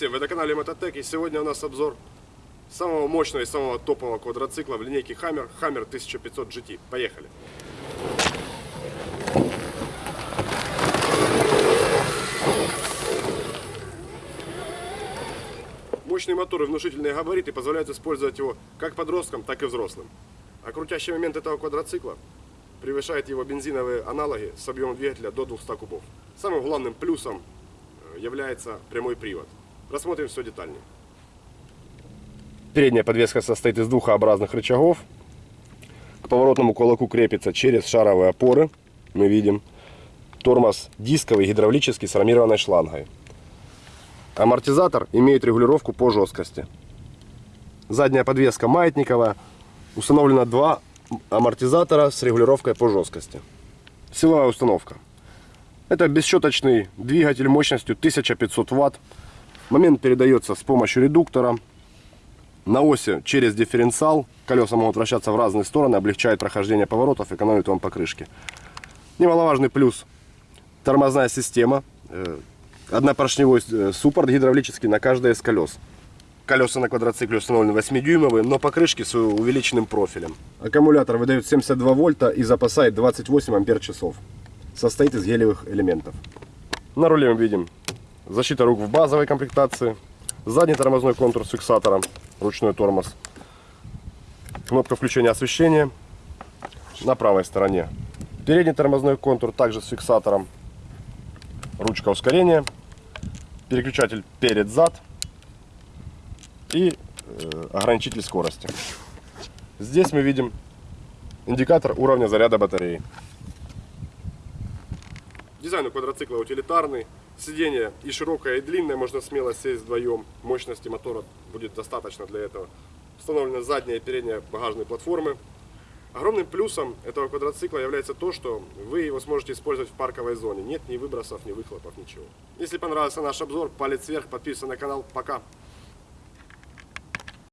вы на канале Мототек и сегодня у нас обзор самого мощного и самого топового квадроцикла в линейке Hammer, Hammer 1500 GT. Поехали! Мощный мотор и внушительные габариты позволяют использовать его как подросткам, так и взрослым. А крутящий момент этого квадроцикла превышает его бензиновые аналоги с объемом двигателя до 200 кубов. Самым главным плюсом э, является прямой привод. Рассмотрим все детальнее. Передняя подвеска состоит из двух образных рычагов. К поворотному кулаку крепится через шаровые опоры. Мы видим. Тормоз дисковый, гидравлический с армированной шлангой. Амортизатор имеет регулировку по жесткости. Задняя подвеска маятниковая. Установлено два амортизатора с регулировкой по жесткости. Силовая установка. Это бесщеточный двигатель мощностью 1500 Вт. Момент передается с помощью редуктора. На оси через дифференциал. Колеса могут вращаться в разные стороны, облегчает прохождение поворотов, экономит вам покрышки. Немаловажный плюс. Тормозная система. Э, Однопоршневой э, суппорт гидравлический на каждое из колес. Колеса на квадроцикле установлены 8-дюймовые, но покрышки с увеличенным профилем. Аккумулятор выдает 72 вольта и запасает 28 ампер часов. Состоит из гелевых элементов. На руле мы видим защита рук в базовой комплектации, задний тормозной контур с фиксатором, ручной тормоз, кнопка включения освещения на правой стороне. Передний тормозной контур также с фиксатором, ручка ускорения, переключатель перед-зад и э, ограничитель скорости. Здесь мы видим индикатор уровня заряда батареи. Дизайн у квадроцикла утилитарный. Сиденье и широкое, и длинное, можно смело сесть вдвоем. Мощности мотора будет достаточно для этого. Установлены задняя и передняя багажные платформы. Огромным плюсом этого квадроцикла является то, что вы его сможете использовать в парковой зоне. Нет ни выбросов, ни выхлопов, ничего. Если понравился наш обзор, палец вверх, подписывайся на канал. Пока!